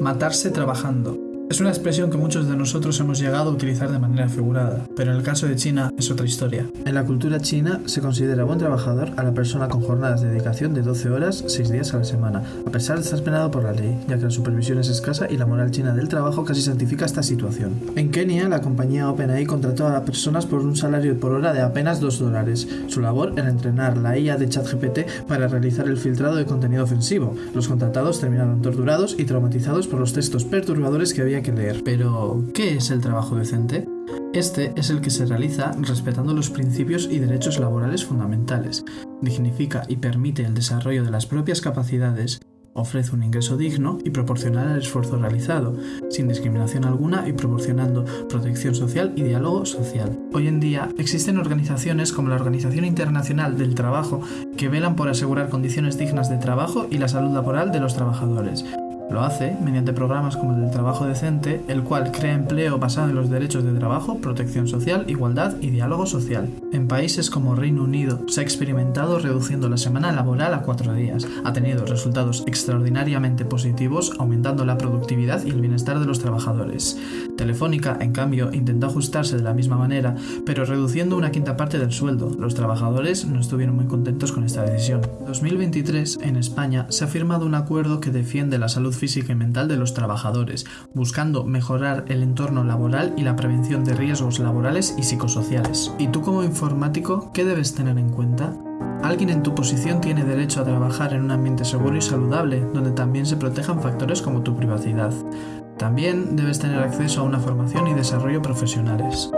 matarse trabajando. Es una expresión que muchos de nosotros hemos llegado a utilizar de manera figurada, pero en el caso de China es otra historia. En la cultura china se considera buen trabajador a la persona con jornadas de dedicación de 12 horas, 6 días a la semana, a pesar de estar penado por la ley, ya que la supervisión es escasa y la moral china del trabajo casi santifica esta situación. En Kenia, la compañía OpenAI contrató a personas por un salario por hora de apenas 2 dólares. Su labor era entrenar la IA de ChatGPT para realizar el filtrado de contenido ofensivo. Los contratados terminaron torturados y traumatizados por los textos perturbadores que había que leer. Pero, ¿qué es el trabajo decente? Este es el que se realiza respetando los principios y derechos laborales fundamentales, dignifica y permite el desarrollo de las propias capacidades, ofrece un ingreso digno y proporcional al esfuerzo realizado, sin discriminación alguna y proporcionando protección social y diálogo social. Hoy en día existen organizaciones como la Organización Internacional del Trabajo que velan por asegurar condiciones dignas de trabajo y la salud laboral de los trabajadores, lo hace mediante programas como el del trabajo decente, el cual crea empleo basado en los derechos de trabajo, protección social, igualdad y diálogo social. En países como Reino Unido se ha experimentado reduciendo la semana laboral a cuatro días. Ha tenido resultados extraordinariamente positivos, aumentando la productividad y el bienestar de los trabajadores. Telefónica, en cambio, intentó ajustarse de la misma manera, pero reduciendo una quinta parte del sueldo. Los trabajadores no estuvieron muy contentos con esta decisión. En 2023, en España, se ha firmado un acuerdo que defiende la salud física y mental de los trabajadores, buscando mejorar el entorno laboral y la prevención de riesgos laborales y psicosociales. ¿Y tú como informático qué debes tener en cuenta? Alguien en tu posición tiene derecho a trabajar en un ambiente seguro y saludable, donde también se protejan factores como tu privacidad. También debes tener acceso a una formación y desarrollo profesionales.